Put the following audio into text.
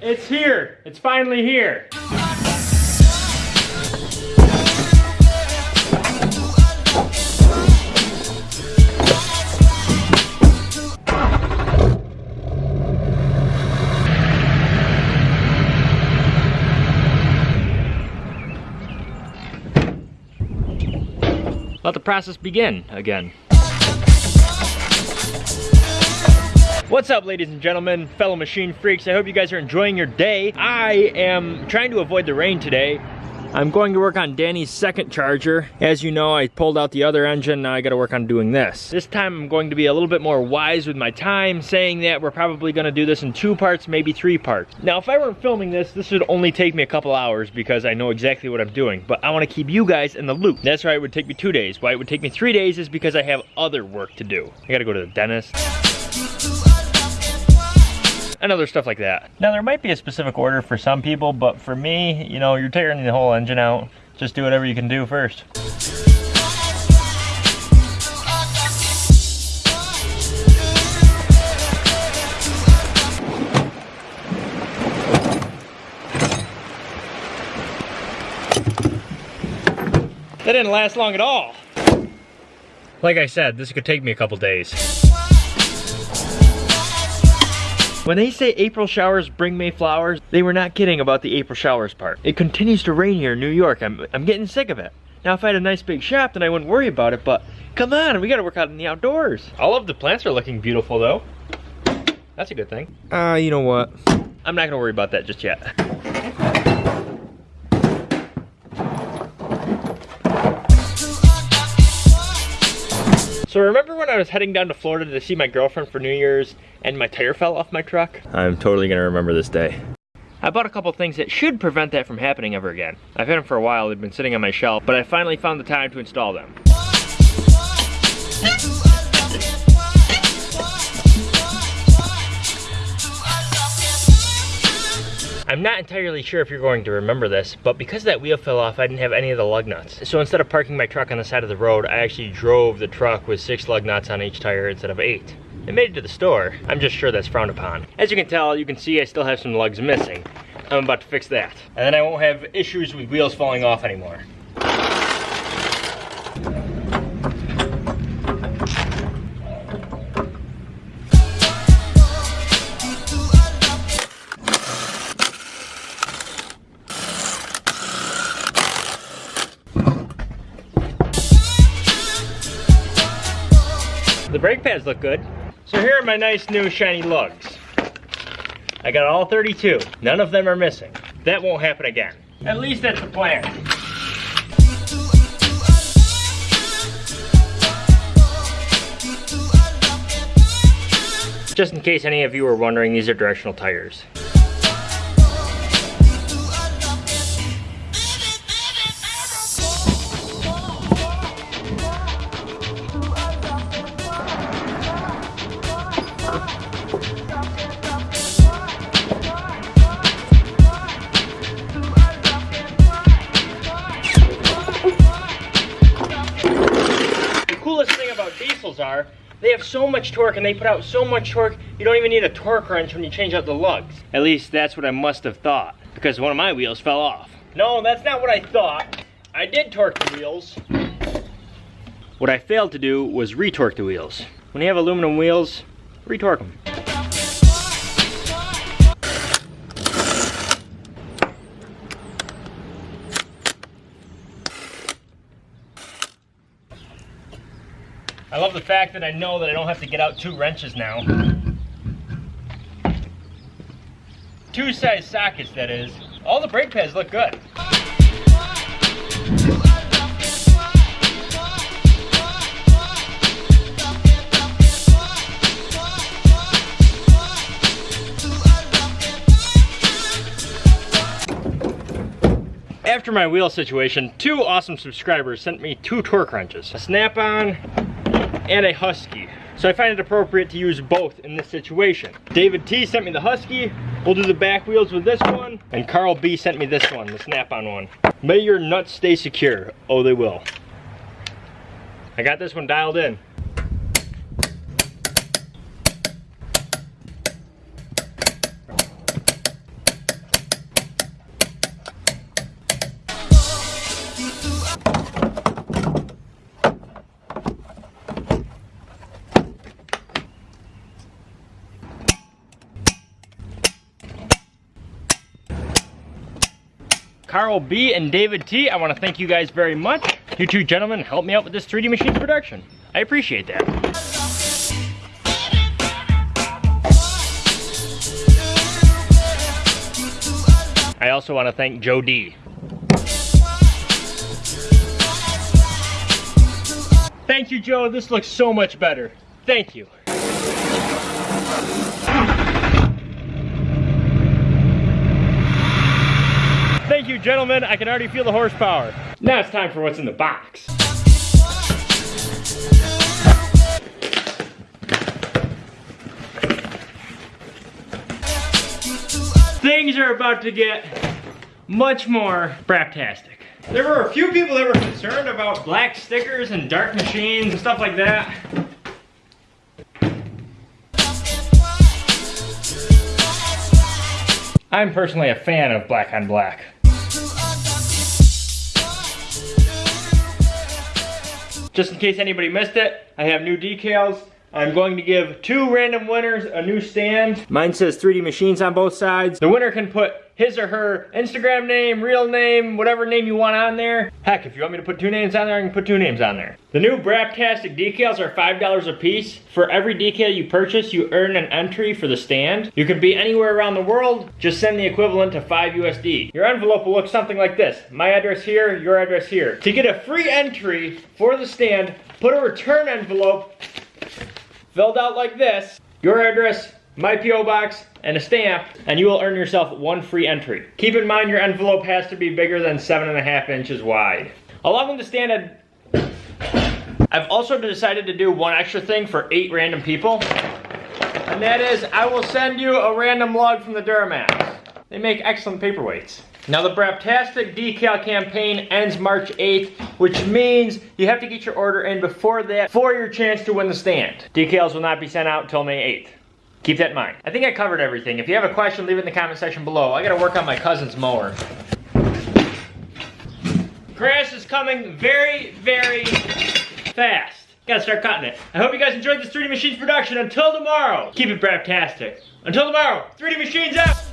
It's here. It's finally here. Let the process begin again. What's up ladies and gentlemen, fellow machine freaks? I hope you guys are enjoying your day. I am trying to avoid the rain today. I'm going to work on Danny's second charger. As you know, I pulled out the other engine, now I gotta work on doing this. This time I'm going to be a little bit more wise with my time, saying that we're probably gonna do this in two parts, maybe three parts. Now, if I weren't filming this, this would only take me a couple hours because I know exactly what I'm doing, but I wanna keep you guys in the loop. That's why it would take me two days. Why it would take me three days is because I have other work to do. I gotta go to the dentist and other stuff like that. Now there might be a specific order for some people, but for me, you know, you're tearing the whole engine out. Just do whatever you can do first. That didn't last long at all. Like I said, this could take me a couple days. When they say April showers bring May flowers, they were not kidding about the April showers part. It continues to rain here in New York. I'm, I'm getting sick of it. Now, if I had a nice big shop, then I wouldn't worry about it, but come on, we gotta work out in the outdoors. All of the plants are looking beautiful, though. That's a good thing. Uh, you know what? I'm not gonna worry about that just yet. So remember when I was heading down to Florida to see my girlfriend for New Year's and my tire fell off my truck? I'm totally gonna remember this day. I bought a couple things that should prevent that from happening ever again. I've had them for a while, they've been sitting on my shelf, but I finally found the time to install them. I'm not entirely sure if you're going to remember this, but because that wheel fell off, I didn't have any of the lug nuts. So instead of parking my truck on the side of the road, I actually drove the truck with six lug nuts on each tire instead of eight. It made it to the store. I'm just sure that's frowned upon. As you can tell, you can see I still have some lugs missing. I'm about to fix that. And then I won't have issues with wheels falling off anymore. The brake pads look good. So here are my nice new shiny lugs. I got all 32. None of them are missing. That won't happen again. At least that's the plan. Just in case any of you are wondering, these are directional tires. Diesels are, they have so much torque and they put out so much torque, you don't even need a torque wrench when you change out the lugs. At least that's what I must have thought, because one of my wheels fell off. No, that's not what I thought. I did torque the wheels. What I failed to do was retorque the wheels. When you have aluminum wheels, retorque them. I love the fact that I know that I don't have to get out two wrenches now. Two size sockets, that is. All the brake pads look good. After my wheel situation, two awesome subscribers sent me two torque wrenches. A snap-on and a Husky. So I find it appropriate to use both in this situation. David T sent me the Husky. We'll do the back wheels with this one. And Carl B sent me this one, the snap-on one. May your nuts stay secure. Oh, they will. I got this one dialed in. Carl B and David T. I want to thank you guys very much. You two gentlemen helped me out with this 3D Machines production. I appreciate that. I also want to thank Joe D. Thank you, Joe. This looks so much better. Thank you. Thank you, gentlemen. I can already feel the horsepower. Now it's time for what's in the box. Things are about to get much more braptastic. There were a few people that were concerned about black stickers and dark machines and stuff like that. I'm personally a fan of black on black. Just in case anybody missed it, I have new decals. I'm going to give two random winners a new stand. Mine says 3D Machines on both sides. The winner can put his or her Instagram name, real name, whatever name you want on there. Heck, if you want me to put two names on there, I can put two names on there. The new Braptastic decals are $5 a piece. For every decal you purchase, you earn an entry for the stand. You can be anywhere around the world, just send the equivalent to 5 USD. Your envelope will look something like this. My address here, your address here. To get a free entry for the stand, put a return envelope filled out like this, your address, my P.O. box, and a stamp, and you will earn yourself one free entry. Keep in mind your envelope has to be bigger than seven and a half inches wide. Along with the standard, I've also decided to do one extra thing for eight random people, and that is I will send you a random log from the Duramax. They make excellent paperweights. Now the Braptastic decal campaign ends March 8th, which means you have to get your order in before that for your chance to win the stand. Decals will not be sent out until May 8th. Keep that in mind. I think I covered everything. If you have a question, leave it in the comment section below. I gotta work on my cousin's mower. Grass is coming very, very fast. Gotta start cutting it. I hope you guys enjoyed this 3D Machines production. Until tomorrow, keep it Braptastic. Until tomorrow, 3D Machines out!